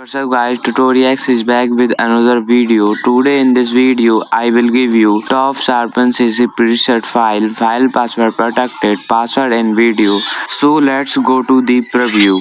What's up guys, Tutoriax is back with another video. Today in this video, I will give you top sharpen CC preset file, file password protected, password and video. So let's go to the preview.